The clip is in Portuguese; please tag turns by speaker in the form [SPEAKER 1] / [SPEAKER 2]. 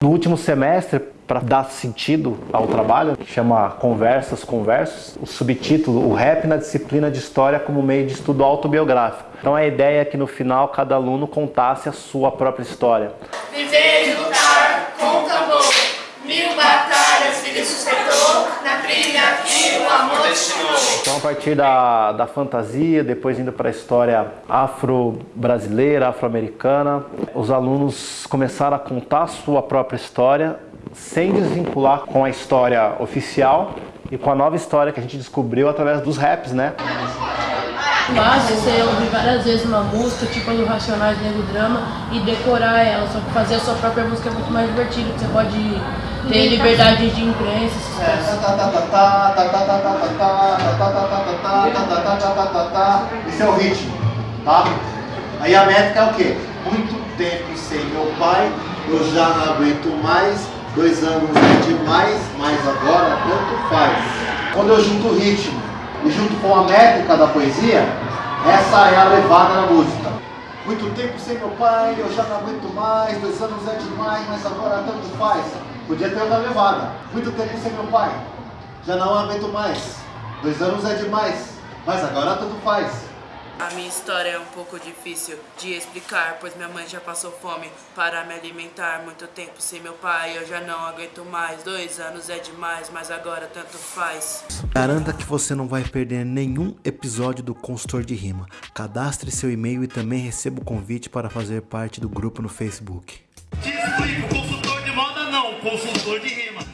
[SPEAKER 1] No último semestre, para dar sentido ao trabalho, chama Conversas, Conversos, o subtítulo, o rap na disciplina de História como meio de estudo autobiográfico. Então a ideia é que no final cada aluno contasse a sua própria história.
[SPEAKER 2] Viver e lutar com mil batalhas ele sustentou, na trilha que o amor destinou.
[SPEAKER 1] Então a partir da, da fantasia, depois indo para a história afro-brasileira, afro-americana, os alunos começaram a contar a sua própria história sem desvincular com a história oficial e com a nova história que a gente descobriu através dos raps, né?
[SPEAKER 3] Fácil você ouvir várias vezes uma música, tipo a do Racionais Negro Drama, e decorar ela, só que fazer a sua própria música é muito mais divertido, você pode ter liberdade de imprensa, essas
[SPEAKER 4] Esse é o ritmo, tá? Aí a métrica é o quê? Muito tempo sem meu pai, eu já não aguento mais, dois anos é demais, mas agora tanto faz. Quando eu junto o ritmo e junto com a métrica da poesia, essa é a levada na música. Muito tempo sem meu pai, eu já não aguento mais, dois anos é demais, mas agora tanto faz. Podia ter outra levada. Muito tempo sem meu pai, já não aguento mais, dois anos é demais, mas agora tanto faz.
[SPEAKER 5] A minha história é um pouco difícil de explicar, pois minha mãe já passou fome para me alimentar. Muito tempo sem meu pai, eu já não aguento mais. Dois anos é demais, mas agora tanto faz.
[SPEAKER 6] Garanta que você não vai perder nenhum episódio do Consultor de Rima. Cadastre seu e-mail e também receba o convite para fazer parte do grupo no Facebook.
[SPEAKER 7] Te explico, consultor de moda não, consultor de rima.